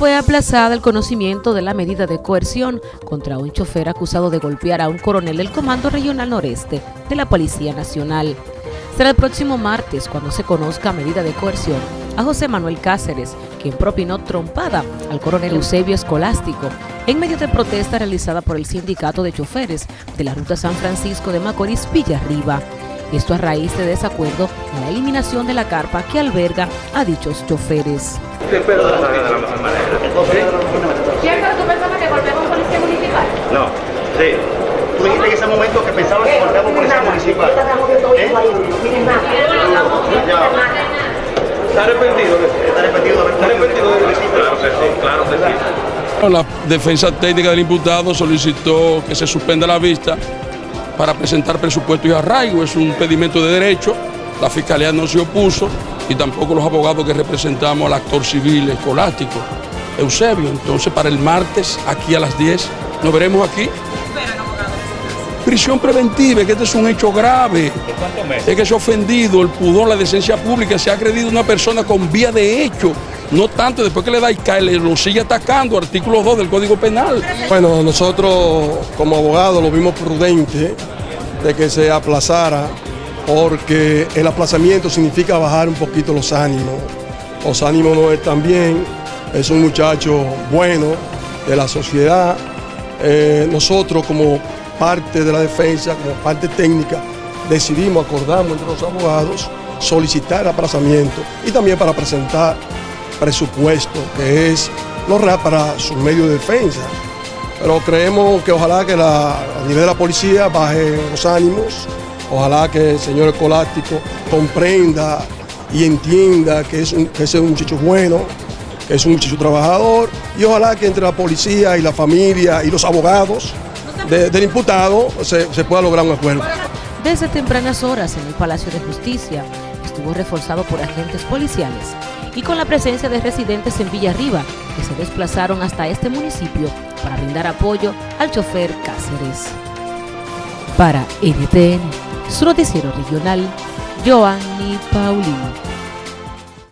Fue aplazada el conocimiento de la medida de coerción contra un chofer acusado de golpear a un coronel del Comando Regional Noreste de la Policía Nacional. Será el próximo martes cuando se conozca medida de coerción a José Manuel Cáceres, quien propinó trompada al coronel Eusebio Escolástico en medio de protesta realizada por el sindicato de choferes de la ruta San Francisco de Macorís Villarriba. Esto a raíz de desacuerdo en la eliminación de la carpa que alberga a dichos choferes. ¿Cierto tú pensabas que golpeaba a un policía municipal? No, sí. Tú dijiste en ese momento que pensabas que un policía municipal. ¿Eh? ¿Está arrepentido? ¿Está arrepentido ¿Está arrepentido de Claro Claro que sí, claro que sí. La defensa técnica del imputado solicitó que se suspenda la vista para presentar presupuesto y arraigo. Es un pedimento de derecho. La fiscalía no se opuso y tampoco los abogados que representamos al actor civil escolástico, Eusebio. Entonces, para el martes, aquí a las 10, nos veremos aquí. Prisión preventiva, que este es un hecho grave. Es que se ha ofendido el pudor, la decencia pública, se ha agredido a una persona con vía de hecho. No tanto después que le da y cae, le lo sigue atacando, artículo 2 del Código Penal. Bueno, nosotros como abogados lo vimos prudente de que se aplazara porque el aplazamiento significa bajar un poquito los ánimos. Los ánimos no están bien, es un muchacho bueno de la sociedad. Eh, nosotros como parte de la defensa, como parte técnica, decidimos, acordamos entre los abogados, solicitar aplazamiento y también para presentar presupuesto, que es lo real para su medio de defensa. Pero creemos que ojalá que la, a nivel de la policía baje los ánimos, ojalá que el señor escolástico comprenda y entienda que es un, que es un muchacho bueno, que es un muchacho trabajador, y ojalá que entre la policía y la familia y los abogados de- del imputado se, se pueda lograr un acuerdo. Desde tempranas horas en el Palacio de Justicia estuvo reforzado por agentes policiales y con la presencia de residentes en Villarriba que se desplazaron hasta este municipio para brindar apoyo al chofer Cáceres. Para NTN, su noticiero regional, Joanny Paulino.